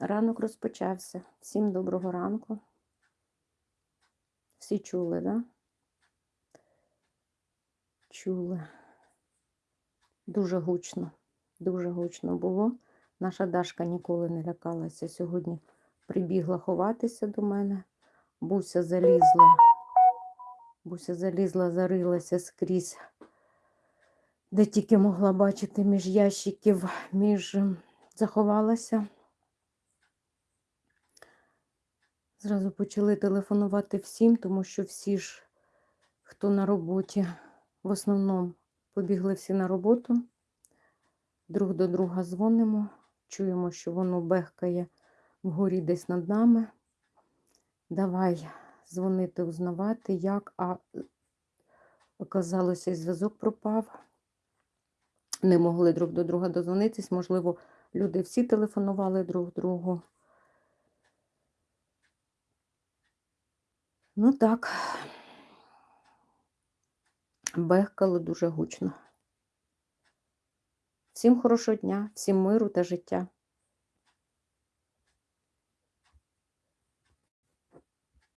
Ранок розпочався. Всім доброго ранку. Всі чули, да? Чули. Дуже гучно, дуже гучно було. Наша Дашка ніколи не лякалася. Сьогодні прибігла ховатися до мене. Буся залізла. Буся залізла, зарилася скрізь, де тільки могла бачити між ящиків, між ем, заховалася. Зразу почали телефонувати всім, тому що всі ж, хто на роботі, в основному побігли всі на роботу. Друг до друга дзвонимо, чуємо, що воно бехкає вгорі десь над нами. Давай дзвонити, узнавати, як, а оказалося, зв'язок пропав. Не могли друг до друга дозвонитись. Можливо, люди всі телефонували друг другу. Ну так, бехкало дуже гучно. Всім хорошого дня, всім миру та життя.